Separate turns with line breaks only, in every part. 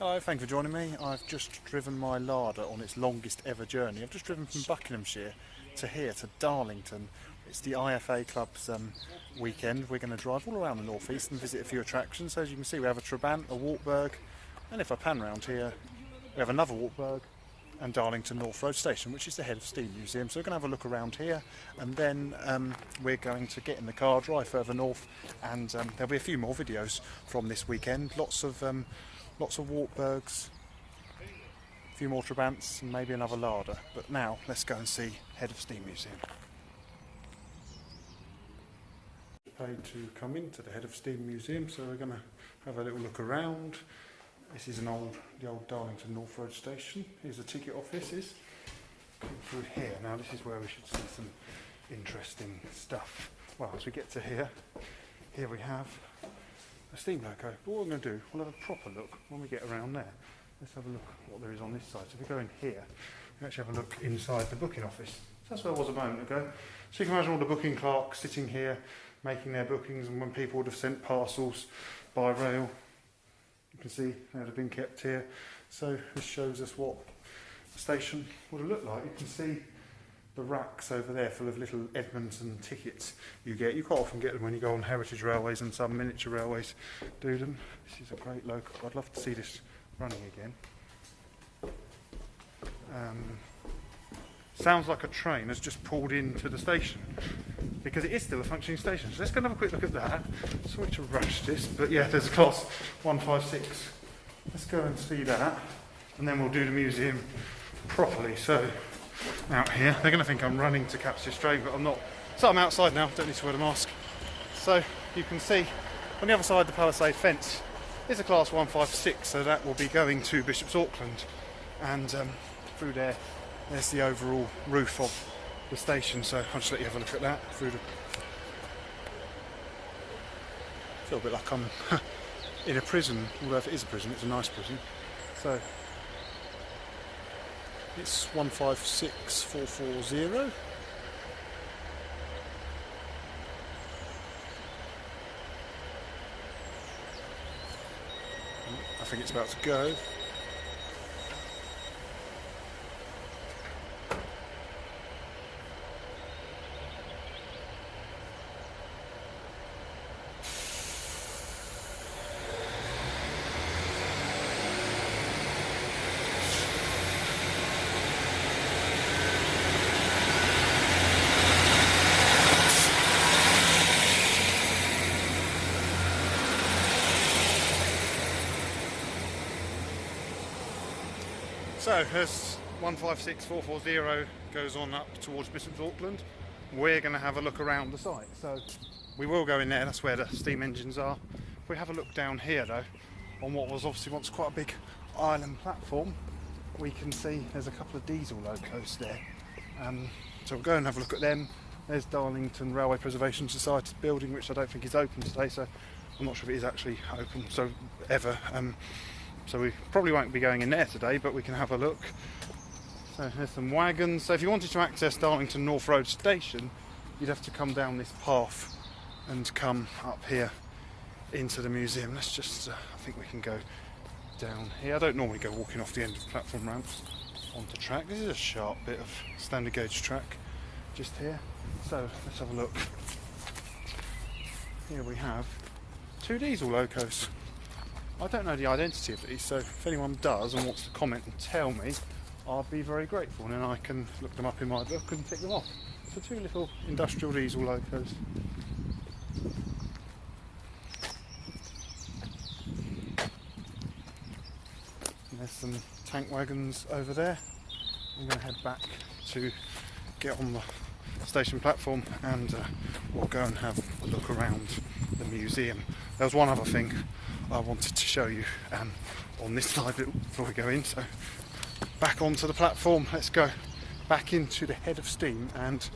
Hello, thank you for joining me. I've just driven my Lada on its longest ever journey. I've just driven from Buckinghamshire to here, to Darlington. It's the IFA Club's um, weekend. We're going to drive all around the northeast and visit a few attractions. So as you can see, we have a Trabant, a Wartburg, and if I pan round here, we have another Wartburg and Darlington North Road Station, which is the head of Steam Museum. So we're going to have a look around here, and then um, we're going to get in the car, drive further north, and um, there'll be a few more videos from this weekend. Lots of um, lots of Wartburgs, a few more Trabants, and maybe another Lada. But now let's go and see head of Steam Museum. Paid to come into the head of Steam Museum, so we're going to have a little look around. This is an old, the old Darlington North Road station. Here's the ticket offices. Come through here. Now this is where we should see some interesting stuff. Well, as we get to here, here we have a steam loco. But what we're going to do, we'll have a proper look when we get around there. Let's have a look what there is on this side. So if we go in here, we actually have a look inside the booking office. So that's where I was a moment ago. So you can imagine all the booking clerks sitting here making their bookings and when people would have sent parcels by rail you can see they'd have been kept here. So this shows us what the station would have looked like. You can see the racks over there full of little Edmondson tickets you get. You quite often get them when you go on heritage railways and some miniature railways do them. This is a great local. I'd love to see this running again. Um, sounds like a train has just pulled into the station because it is still a functioning station. So let's go and have a quick look at that. Sorry to rush this, but yeah, there's a class 156. Let's go and see that, and then we'll do the museum properly. So out here, they're going to think I'm running to Capture Strait, but I'm not. So I'm outside now, don't need to wear a mask. So you can see on the other side the palisade fence is a class 156, so that will be going to Bishop's Auckland, and um, through there, there's the overall roof of the station, so I'll just let you have a look at that through the. feel a bit like I'm in a prison, although if it is a prison, it's a nice prison. So it's 156440. I think it's about to go. So as 156440 goes on up towards Bishop's Auckland, we're going to have a look around the site. So we will go in there, that's where the steam engines are. If we have a look down here though, on what was obviously once quite a big island platform, we can see there's a couple of diesel locos there. Um, so we'll go and have a look at them. There's Darlington Railway Preservation Society building, which I don't think is open today, so I'm not sure if it is actually open, so ever. Um, so we probably won't be going in there today, but we can have a look. So here's some wagons. So if you wanted to access Darlington North Road Station, you'd have to come down this path and come up here into the museum. Let's just, uh, I think we can go down here. I don't normally go walking off the end of platform ramps onto track. This is a sharp bit of standard gauge track just here. So let's have a look. Here we have two diesel locos. I don't know the identity of these, so if anyone does and wants to comment and tell me, I'll be very grateful, and then I can look them up in my book and tick them off. So two little industrial diesel locos. And there's some tank wagons over there. I'm going to head back to get on the station platform and uh, we'll go and have a look around the museum. There was one other thing I wanted to show you um, on this side before we go in. So back onto the platform, let's go back into the head of steam and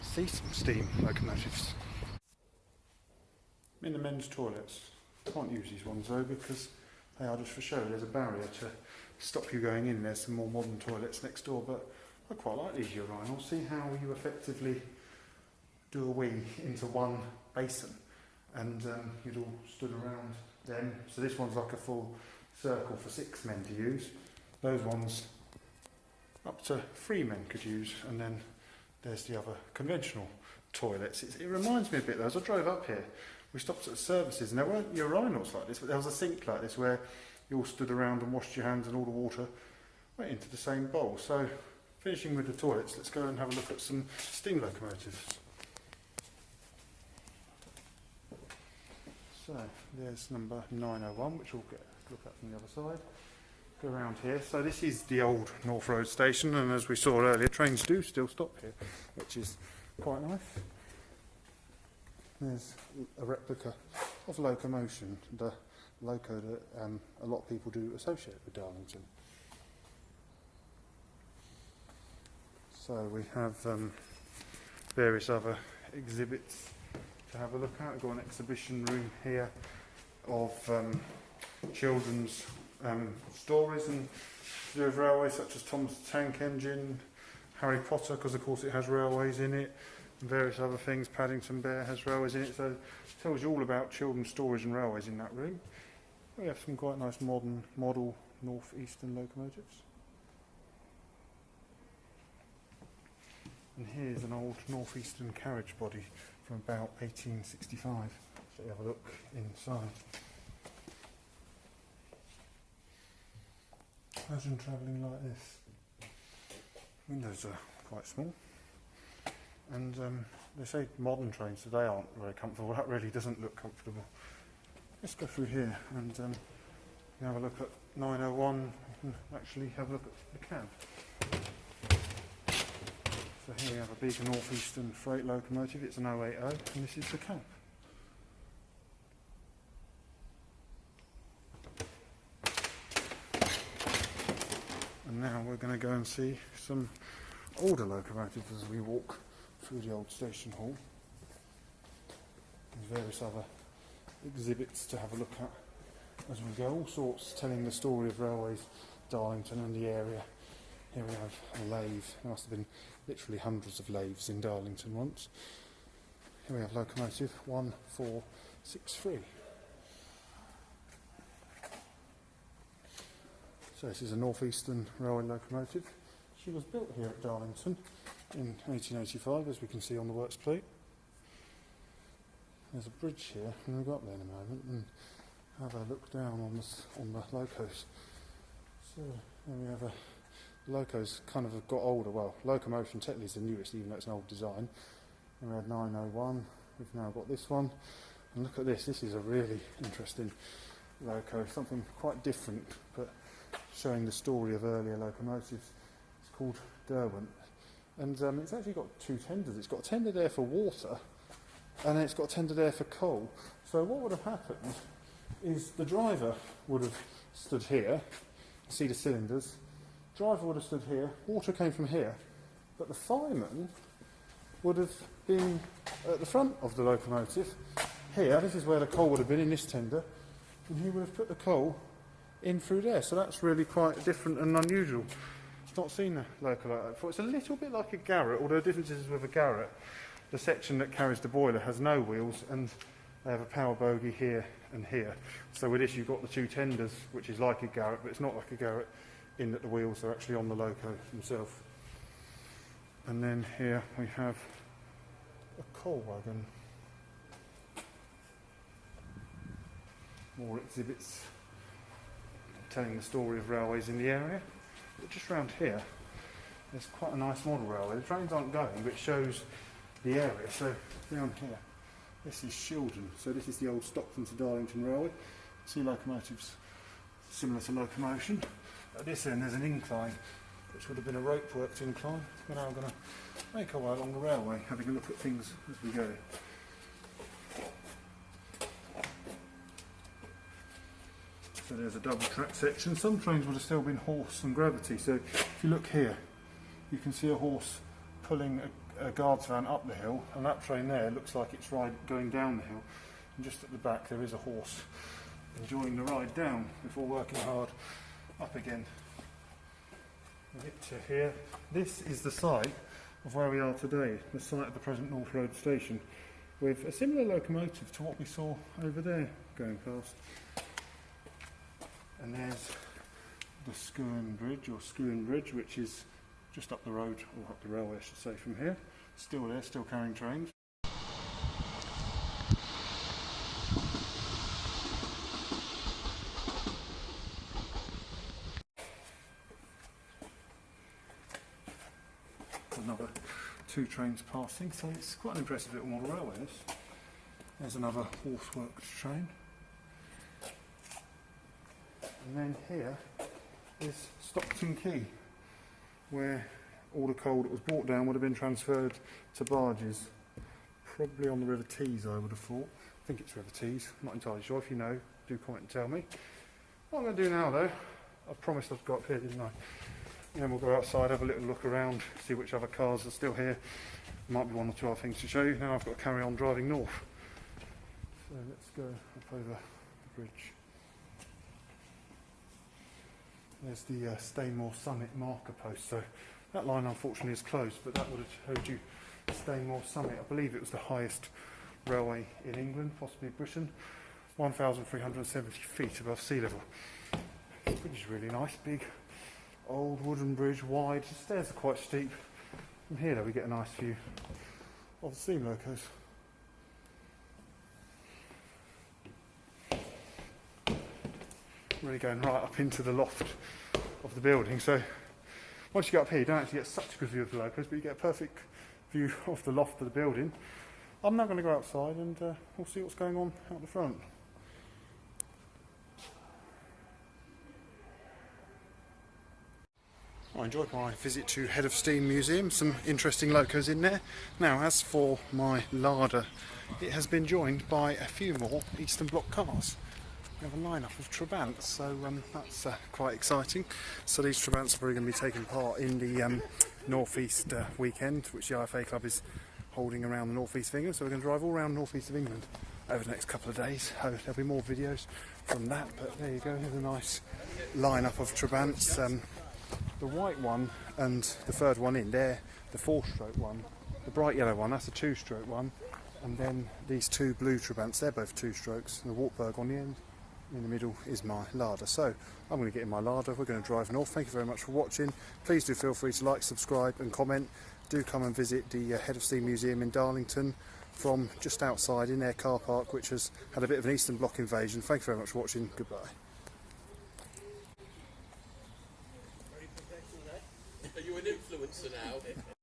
see some steam locomotives. I'm In the men's toilets, can't use these ones though because they are just for show. There's a barrier to stop you going in. There's some more modern toilets next door, but I quite like these urinals. See how you effectively do a wee into one basin and um, you'd all stood around then. So this one's like a full circle for six men to use. Those ones up to three men could use, and then there's the other conventional toilets. It's, it reminds me a bit though, as I drove up here, we stopped at services and there weren't urinals like this, but there was a sink like this where you all stood around and washed your hands and all the water went into the same bowl. So finishing with the toilets, let's go and have a look at some steam locomotives. So there's number 901, which we'll get look at from the other side. Go around here. So this is the old North Road station, and as we saw earlier, trains do still stop here, which is quite nice. There's a replica of locomotion, the loco that um, a lot of people do associate with Darlington. So we have um, various other exhibits to have a look at. We've got an exhibition room here of um, children's um, stories and with railways such as Tom's Tank Engine, Harry Potter because of course it has railways in it, and various other things. Paddington Bear has railways in it, so it tells you all about children's stories and railways in that room. We have some quite nice modern model North Eastern locomotives. And here's an old northeastern carriage body from about 1865. So you have a look inside. Imagine travelling like this. Windows are quite small. And um, they say modern trains today aren't very comfortable. That really doesn't look comfortable. Let's go through here and um, have a look at 901 and actually have a look at the cab. Have a northeastern freight locomotive. It's an 080 and this is the cab. And now we're going to go and see some older locomotives as we walk through the old station hall. There's various other exhibits to have a look at as we go, all sorts telling the story of railways, Darlington and the area. Here we have a lathe. There must have been literally hundreds of lathes in Darlington once. Here we have locomotive 1463. So this is a northeastern railway locomotive. She was built here at Darlington in 1885 as we can see on the works plate. There's a bridge here and we'll go up there in a moment and have a look down on the, on the locos. So here we have a locos kind of got older. Well, locomotion technically is the newest, even though it's an old design. And we had 901. We've now got this one. And look at this. This is a really interesting loco. Something quite different, but showing the story of earlier locomotives. It's called Derwent. And um, it's actually got two tenders. It's got a tender there for water, and then it's got a tender there for coal. So what would have happened is the driver would have stood here, see the cylinders, driver would have stood here, water came from here, but the fireman would have been at the front of the locomotive. Here, this is where the coal would have been in this tender, and he would have put the coal in through there. So that's really quite different and unusual. I've not seen a loco like that before. It's a little bit like a Garratt, although the difference is with a Garratt, the section that carries the boiler has no wheels and they have a power bogie here and here. So with this you've got the two tenders, which is like a Garratt, but it's not like a Garratt in that the wheels are actually on the loco themselves. And then here we have a coal wagon. More exhibits telling the story of railways in the area. But just round here, there's quite a nice model railway. The trains aren't going, but it shows the area. So down here, this is Shildon. So this is the old Stockton to Darlington Railway. See locomotives similar to locomotion. At this end there's an incline, which would have been a rope worked incline. We're now going to make our way along the railway, having a look at things as we go. So there's a double track section. Some trains would have still been horse and gravity. So if you look here, you can see a horse pulling a, a guards van up the hill, and that train there looks like it's ride, going down the hill. And just at the back there is a horse enjoying the ride down before working hard up again. We get to here. This is the site of where we are today, the site of the present North Road station, with a similar locomotive to what we saw over there going past. And there's the Skerne Bridge, or Skerne Bridge, which is just up the road, or up the railway, I should say, from here. Still there, still carrying trains. Another two trains passing, so it's quite an impressive little model railway. This. There's another Horseworks train. And then here is Stockton Quay, where all the coal that was brought down would have been transferred to barges, probably on the River Tees, I would have thought. I think it's River Tees, I'm not entirely sure. If you know, do comment and tell me. What I'm going to do now, though, I promised I'd go up here, didn't I? Then we'll go outside, have a little look around, see which other cars are still here. Might be one or two other things to show you. Now I've got to carry on driving north. So let's go up over the bridge. There's the uh, Stainmore Summit marker post. So that line unfortunately is closed, but that would have told you Stainmore Summit. I believe it was the highest railway in England, possibly Britain. 1,370 feet above sea level. which is really nice, big, old wooden bridge, wide. The stairs are quite steep. From here, though, we get a nice view of the steam locos. really going right up into the loft of the building. So once you get up here, you don't actually get such a good view of the locos, but you get a perfect view of the loft of the building. I'm now going to go outside and uh, we'll see what's going on out the front. I enjoyed my visit to Head of Steam Museum, some interesting locos in there. Now, as for my Lada, it has been joined by a few more Eastern Bloc cars. We have a lineup of Trabants, so um, that's uh, quite exciting. So these Trabants are probably going to be taking part in the um, North East uh, weekend, which the IFA Club is holding around the North East of England. So we're going to drive all around North East of England over the next couple of days. Oh, there'll be more videos from that, but there you go. Here's a nice lineup of Trabants. Um, the white one and the third one in there, the four-stroke one. The bright yellow one, that's a two-stroke one. And then these two blue Trabants, they're both two strokes. And the Wartburg on the end in the middle is my Lada. So I'm going to get in my Lada. We're going to drive north. Thank you very much for watching. Please do feel free to like, subscribe and comment. Do come and visit the uh, Head of Steam Museum in Darlington from just outside in their car park, which has had a bit of an Eastern Bloc invasion. Thank you very much for watching. Goodbye.
Influencer now?